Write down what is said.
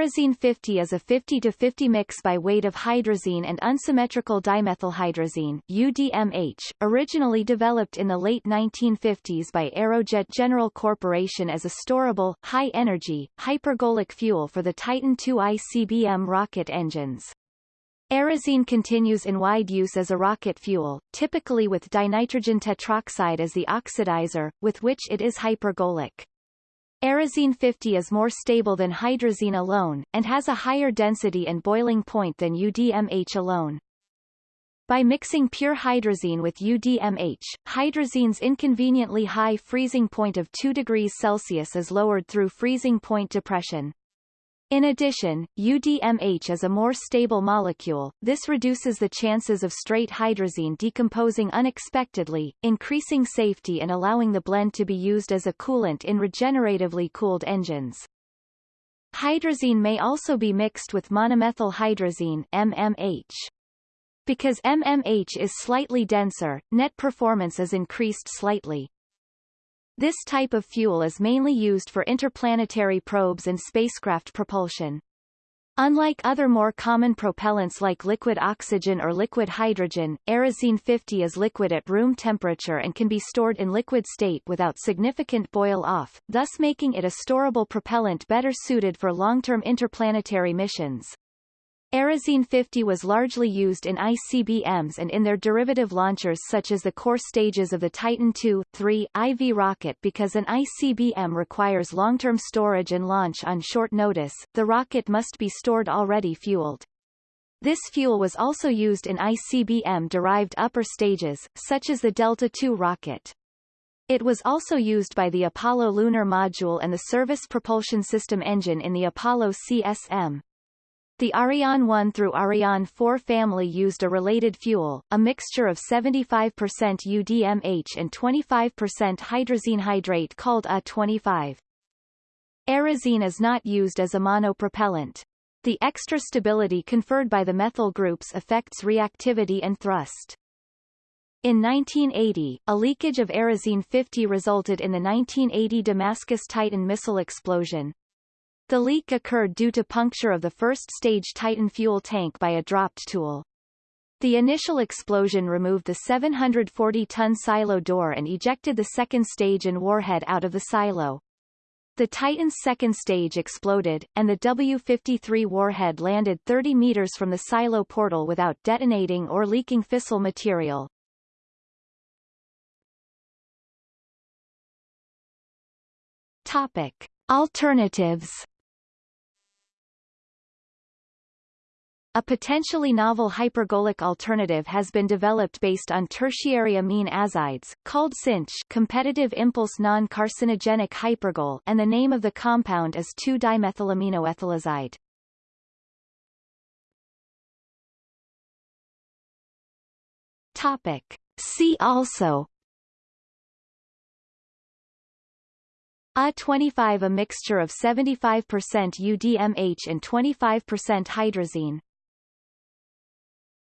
Aerozine 50 is a 50 to 50 mix by weight of hydrazine and unsymmetrical dimethylhydrazine UDMH, originally developed in the late 1950s by Aerojet General Corporation as a storable, high-energy, hypergolic fuel for the Titan II ICBM rocket engines. Aerozine continues in wide use as a rocket fuel, typically with dinitrogen tetroxide as the oxidizer, with which it is hypergolic. Aerozine 50 is more stable than hydrazine alone, and has a higher density and boiling point than UDMH alone. By mixing pure hydrazine with UDMH, hydrazine's inconveniently high freezing point of 2 degrees Celsius is lowered through freezing point depression. In addition, UDMH is a more stable molecule, this reduces the chances of straight hydrazine decomposing unexpectedly, increasing safety and allowing the blend to be used as a coolant in regeneratively cooled engines. Hydrazine may also be mixed with monomethylhydrazine MMH. Because MMH is slightly denser, net performance is increased slightly. This type of fuel is mainly used for interplanetary probes and spacecraft propulsion. Unlike other more common propellants like liquid oxygen or liquid hydrogen, Aerozine 50 is liquid at room temperature and can be stored in liquid state without significant boil-off, thus making it a storable propellant better suited for long-term interplanetary missions. Aerozine 50 was largely used in ICBMs and in their derivative launchers such as the core stages of the Titan II, III, IV rocket because an ICBM requires long-term storage and launch on short notice, the rocket must be stored already fueled. This fuel was also used in ICBM-derived upper stages, such as the Delta II rocket. It was also used by the Apollo lunar module and the Service Propulsion System engine in the Apollo CSM. The Ariane 1 through Ariane 4 family used a related fuel, a mixture of 75% UDMH and 25% hydrazine hydrate called A25. Aerozine is not used as a monopropellant. The extra stability conferred by the methyl groups affects reactivity and thrust. In 1980, a leakage of Aerozine 50 resulted in the 1980 Damascus Titan missile explosion, the leak occurred due to puncture of the first-stage Titan fuel tank by a dropped tool. The initial explosion removed the 740-ton silo door and ejected the second stage and warhead out of the silo. The Titan's second stage exploded, and the W-53 warhead landed 30 meters from the silo portal without detonating or leaking fissile material. Topic. Alternatives A potentially novel hypergolic alternative has been developed based on tertiary amine azides, called CINCH competitive impulse non-carcinogenic hypergol and the name of the compound is 2-dimethylaminoethylazide. Topic. See also A25 a mixture of 75% UDMH and 25% hydrazine